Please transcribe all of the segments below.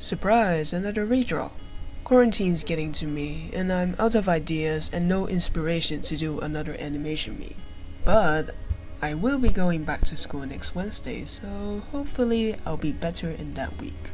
Surprise, another redraw. Quarantine's getting to me, and I'm out of ideas and no inspiration to do another animation meme. But I will be going back to school next Wednesday, so hopefully I'll be better in that week.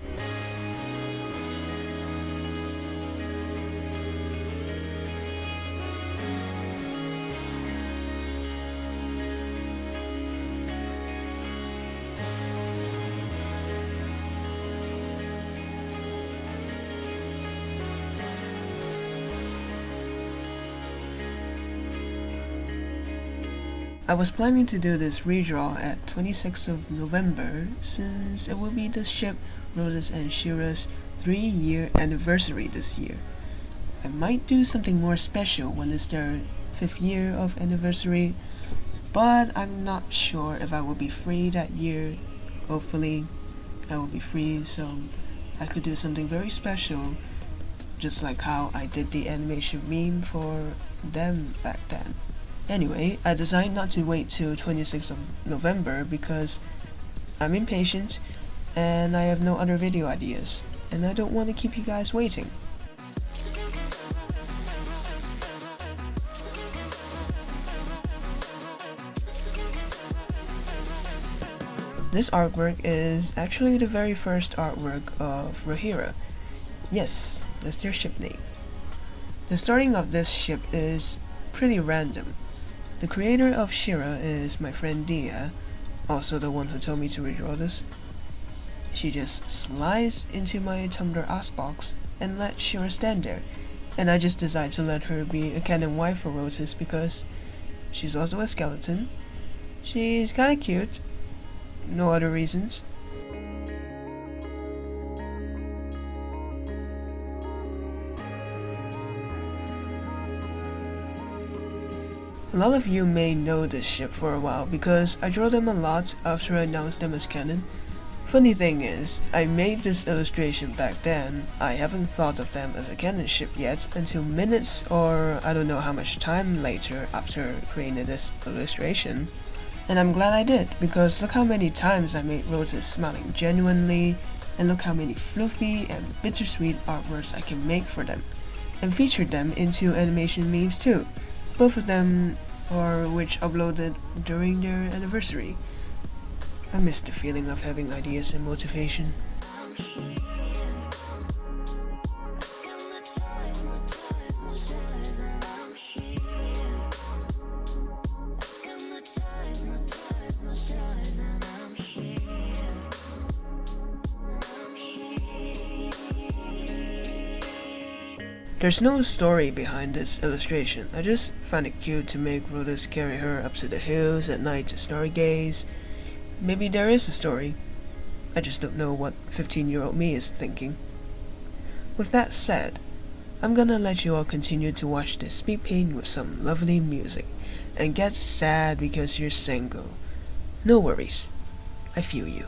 I was planning to do this redraw at 26th of November since it will be the ship Roses and Shira's 3 year anniversary this year. I might do something more special when it's their 5th year of anniversary, but I'm not sure if I will be free that year. Hopefully I will be free so I could do something very special just like how I did the animation meme for them back then. Anyway, I decided not to wait till 26th of November because I'm impatient and I have no other video ideas and I don't want to keep you guys waiting. This artwork is actually the very first artwork of Rohirra. Yes, that's their ship name. The starting of this ship is pretty random. The creator of Shira is my friend Dia, also the one who told me to redraw this. She just slides into my Tumblr box and let Shira stand there, and I just decided to let her be a canon wife for Roses because she's also a skeleton. She's kinda cute. No other reasons. A lot of you may know this ship for a while because I draw them a lot after I announced them as canon. Funny thing is, I made this illustration back then, I haven't thought of them as a canon ship yet until minutes or I don't know how much time later after creating this illustration. And I'm glad I did, because look how many times I made Rotus smiling genuinely, and look how many fluffy and bittersweet artworks I can make for them, and feature them into animation memes too both of them are which uploaded during their anniversary. I miss the feeling of having ideas and motivation. There's no story behind this illustration, I just find it cute to make Rhodas carry her up to the hills at night to stargaze. Maybe there is a story. I just don't know what 15 year old me is thinking. With that said, I'm gonna let you all continue to watch this speed paint with some lovely music, and get sad because you're single. No worries, I feel you.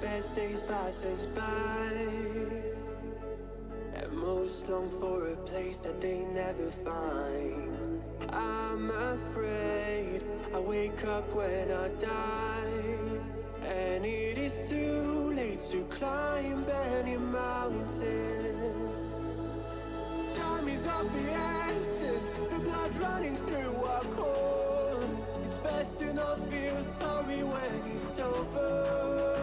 Best days pass us by. And most long for a place that they never find. I'm afraid I wake up when I die. And it is too late to climb any mountain. Time is of the essence The blood running through our core best to not feel sorry when it's over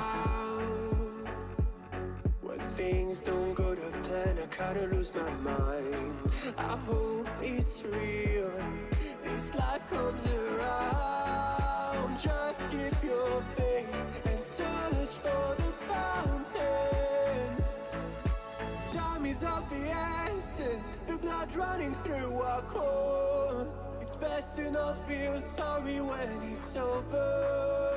out. When things don't go to plan, I kinda lose my mind. I hope it's real. This life comes around. Just keep your faith and search for the fountain. Time is of the essence, the blood running through our core. It's best to not feel sorry when it's over.